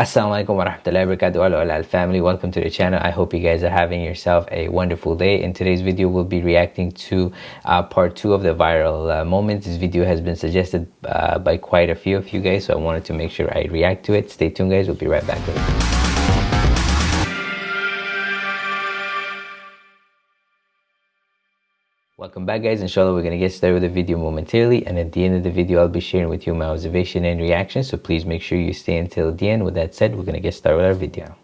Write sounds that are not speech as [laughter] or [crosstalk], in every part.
Assalamualaikum warahmatullahi wabarakatuh al family. Welcome to the channel. I hope you guys are having yourself a wonderful day. In today's video we'll be reacting to uh, part two of the viral uh, this video has been suggested uh, by quite a few of you guys so I wanted to make sure I react to it. Stay tuned guys. We'll be right back Welcome back guys, inshallah we're going to get started with the video momentarily and at the end of the video I'll be sharing with you my observation and reaction so please make sure you stay until the end. With that said, we're going to get started with our video.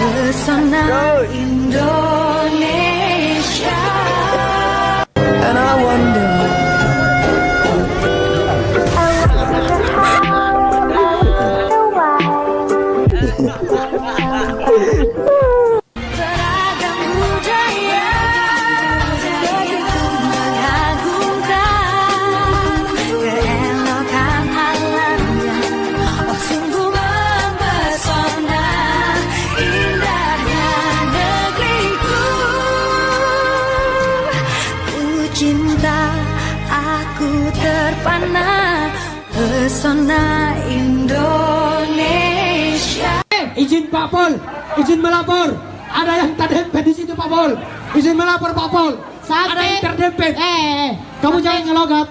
Pesona Indonesia pesona Indonesia. Eh, izin Pak Pol, izin melapor. Ada yang terdempet di situ Pak Pol. Izin melapor Pak Pol. Sampai... Ada yang terdempet. Eh, eh, eh. kamu jangan ngelogat.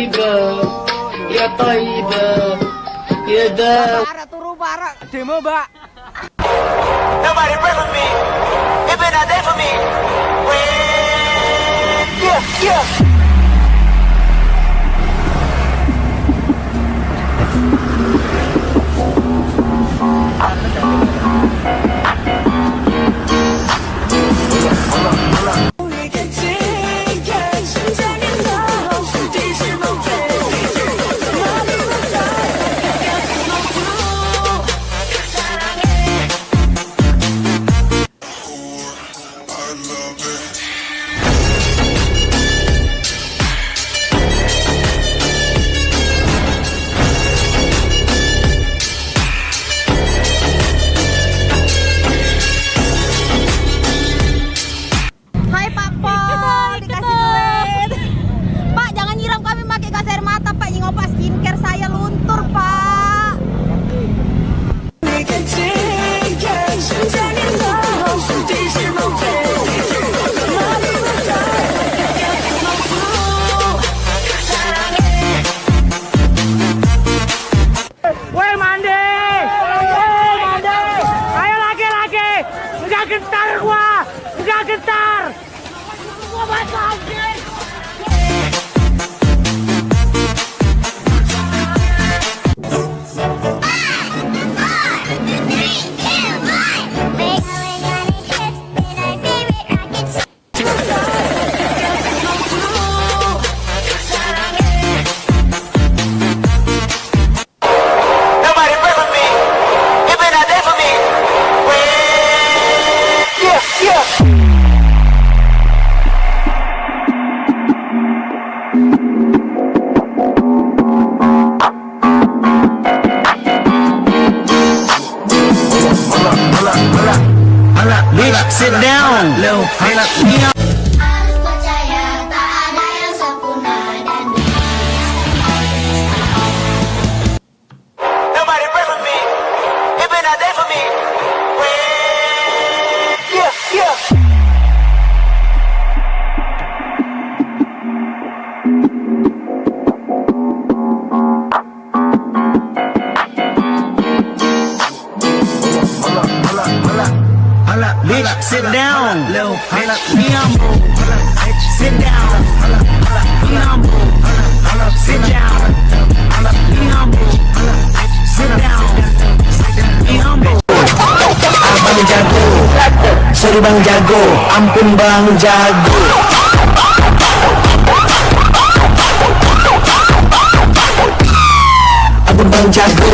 طيبة يا طيبة يا دار Barak turu barak. Demo, Mbak. Nobody pray for me. If it not there for me. Well, yeah, yeah. gentar. Oh for me. Well, yeah, Sit bang jago. Ampun bang jago. Ampun bang jago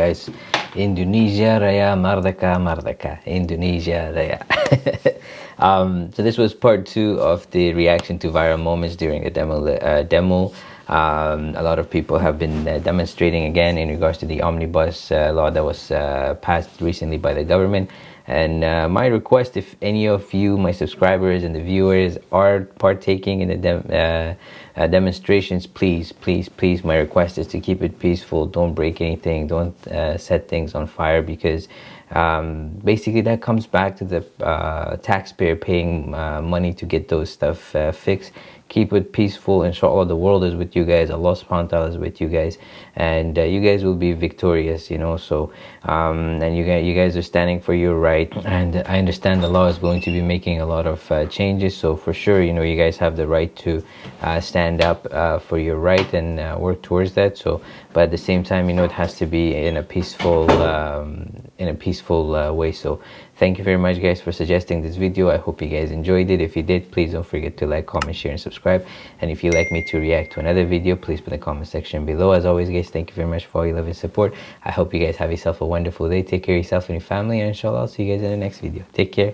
guys, Indonesia Raya Merdeka Merdeka. Indonesia Raya. [laughs] um, so this was part two of the reaction to viral moments during the demo. Uh, demo. Um, a lot of people have been uh, demonstrating again in regards to the omnibus uh, law that was uh, passed recently by the government. And uh, my request, if any of you, my subscribers and the viewers, are partaking in the dem- uh, uh, demonstrations, please, please, please, my request is to keep it peaceful. Don't break anything. Don't uh, set things on fire because um, basically that comes back to the uh, taxpayer paying money to get those stuff fixed. Keep it peaceful. Inshallah, the world is with you guys. Allah subhanahu wa ta'ala is with you guys. And uh, you guys will be victorious, you know. So, um, and you guys, you guys are standing for your right. And I understand the law is going to be making a lot of uh, changes. So, for sure, you know, you guys have the right to uh, stand up uh, for your right and uh, work towards that. So, but at the same time, you know, it has to be in a peaceful, um, in a peaceful uh, way. So, thank you very much guys for suggesting this video. I hope you guys enjoyed it. If you did please don't forget to like comment share and subscribe. And if you'd like me to react to another video please put in the comment section below. As always guys thank you very much for all your love and support. I hope you guys have yourself a wonderful day. Take care of yourself and your family and inshallah i'll see you guys in the next video. Take care